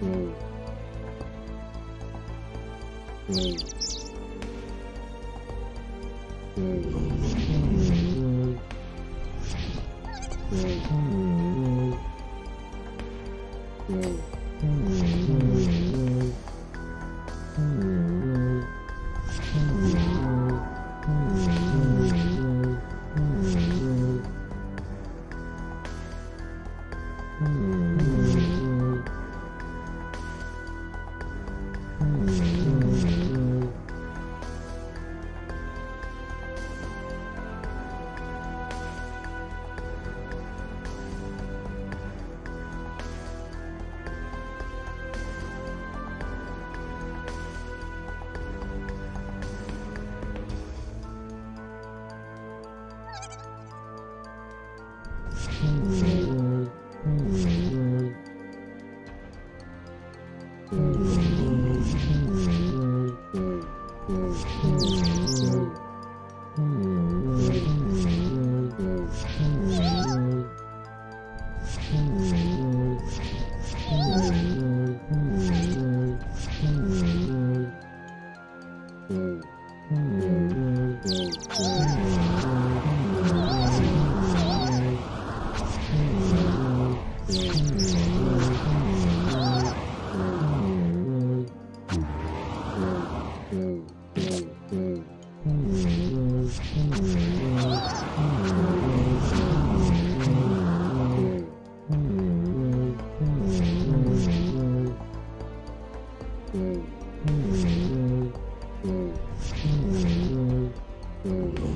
Mm-hmm. Mm-hmm.